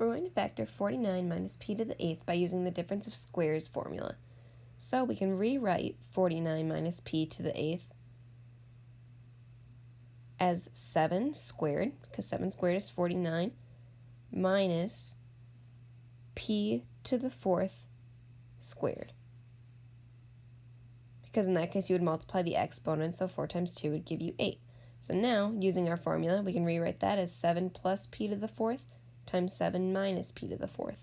We're going to factor 49 minus p to the 8th by using the difference of squares formula. So we can rewrite 49 minus p to the 8th as 7 squared, because 7 squared is 49, minus p to the 4th squared. Because in that case you would multiply the exponent, so 4 times 2 would give you 8. So now, using our formula, we can rewrite that as 7 plus p to the 4th times 7 minus p to the 4th.